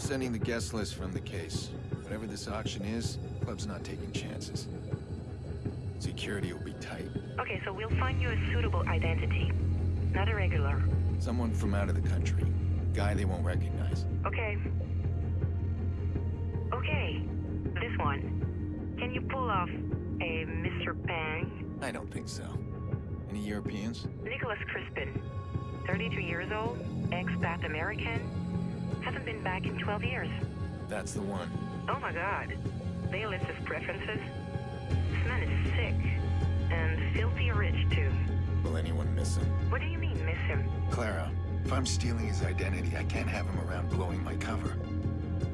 sending the guest list from the case. Whatever this auction is, club's not taking chances. Security will be tight. Okay, so we'll find you a suitable identity. Not a regular. Someone from out of the country. Guy they won't recognize. Okay. Okay. This one. Can you pull off a Mr. Pang? I don't think so. Any Europeans? Nicholas Crispin. 32 years old, expat American. Hasn't been back in 12 years. That's the one. Oh my god. They list his preferences. This man is sick. And filthy rich, too. Will anyone miss him? What do you mean, miss him? Clara, if I'm stealing his identity, I can't have him around blowing my cover.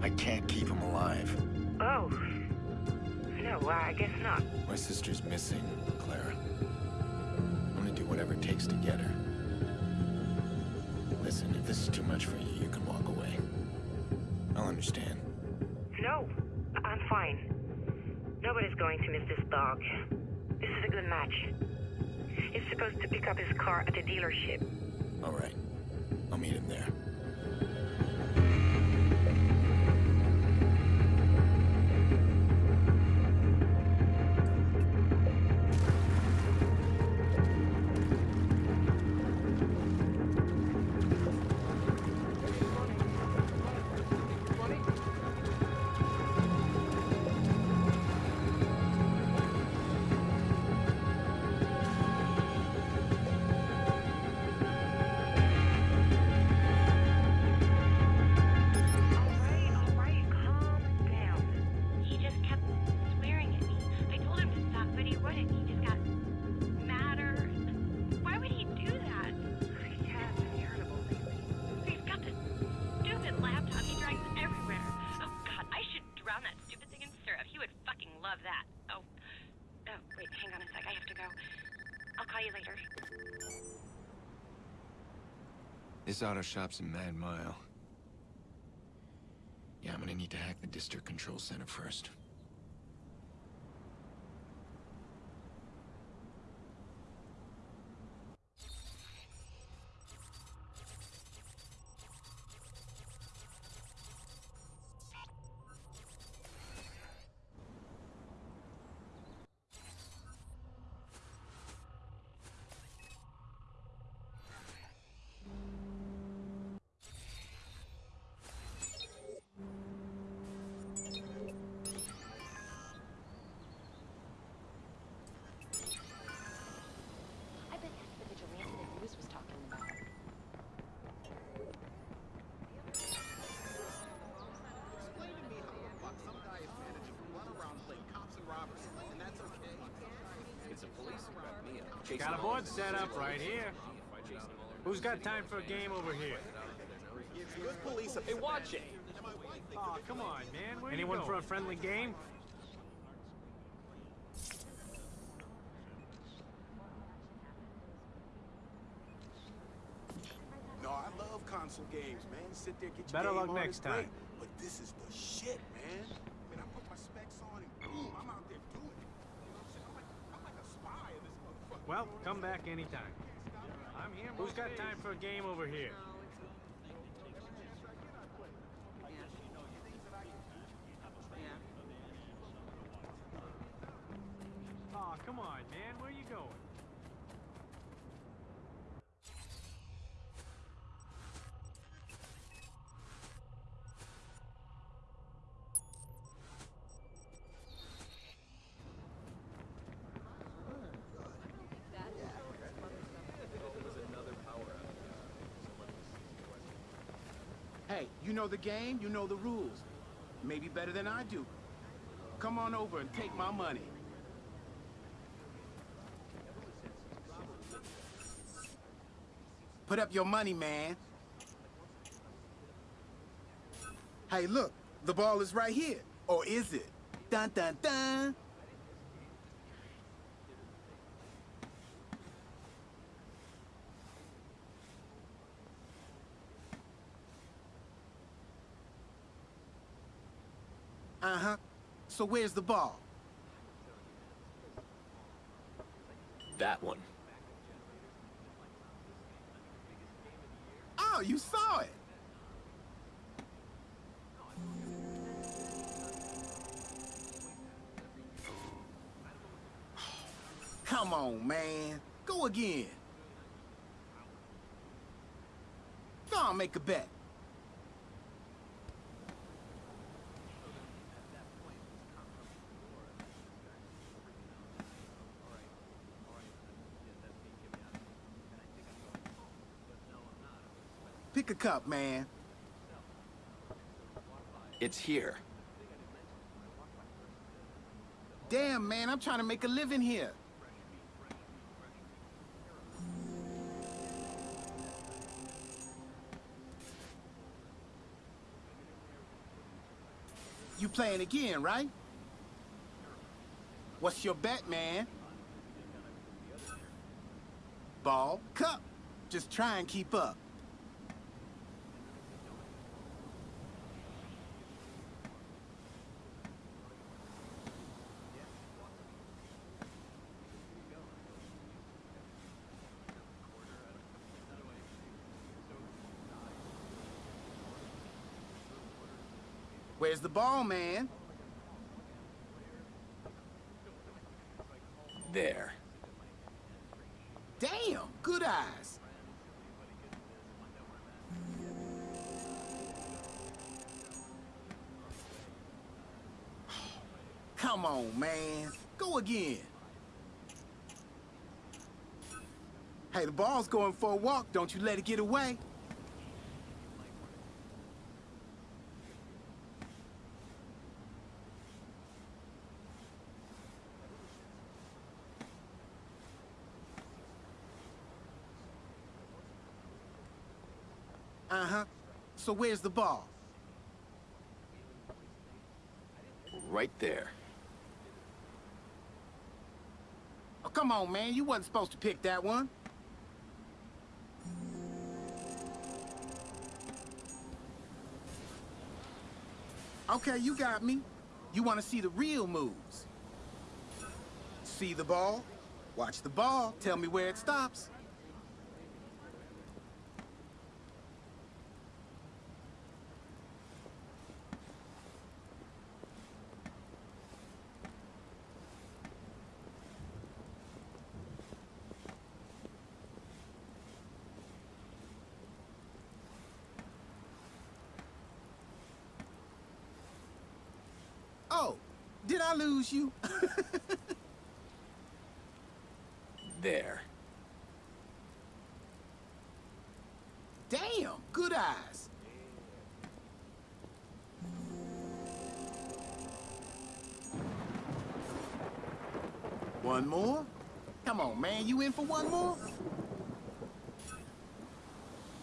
I can't keep him alive. Oh. No, I guess not. My sister's missing, Clara. I'm gonna do whatever it takes to get her. Listen, if this is too much for you, you can walk away. I'll understand. No, I'm fine. Nobody's going to miss this dog. This is a good match. He's supposed to pick up his car at the dealership. All right. I'll meet him there. This auto shop's in Mad Mile. Yeah, I'm gonna need to hack the district control center first. Got a board set up right here. If I chase them all Who's got time for a game over here? Good police. Hey, watch it! Oh, come on, man. Where Anyone for a friendly game? No, I love console games, man. Sit there, get your Better game luck on, next it's great. time. But this is the shit, man. I mean, I put my specs on and boom, I'm out there doing it. You know what I'm saying? I'm like, I'm like a spy in this motherfucker. Well, come back anytime. I'm here. Who's got time for a game over here? Oh, come on, man. Where you going? Hey, you know the game, you know the rules. Maybe better than I do. Come on over and take my money. Put up your money, man. Hey, look, the ball is right here. Or is it? Dun dun dun. Uh-huh. So where's the ball? That one. Oh, you saw it! Come on, man. Go again. Go on, make a bet. Pick a cup, man. It's here. Damn, man, I'm trying to make a living here. You playing again, right? What's your bet, man? Ball, cup. Just try and keep up. Where's the ball, man? There. Damn, good eyes. Come on, man. Go again. Hey, the ball's going for a walk. Don't you let it get away. Uh-huh. So where's the ball? Right there. Oh, come on, man. You wasn't supposed to pick that one. Okay, you got me. You want to see the real moves. See the ball? Watch the ball. Tell me where it stops. Oh, did I lose you? There. Damn, good eyes. One more? Come on, man, you in for one more?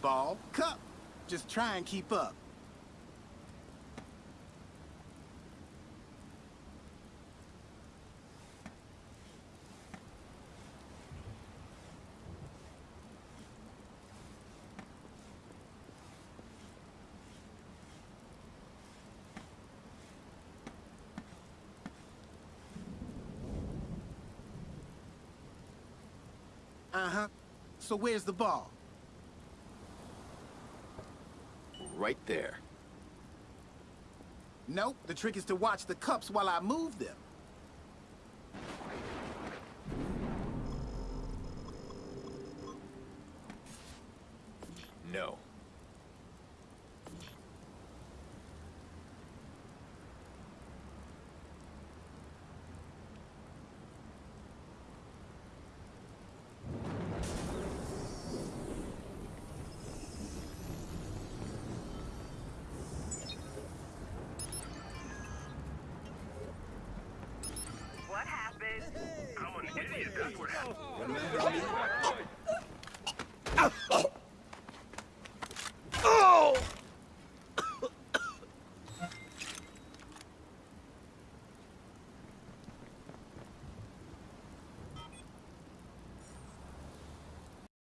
Ball, cup. Just try and keep up. Uh-huh. So where's the ball? Right there. Nope, the trick is to watch the cups while I move them. No. What happened? Oh,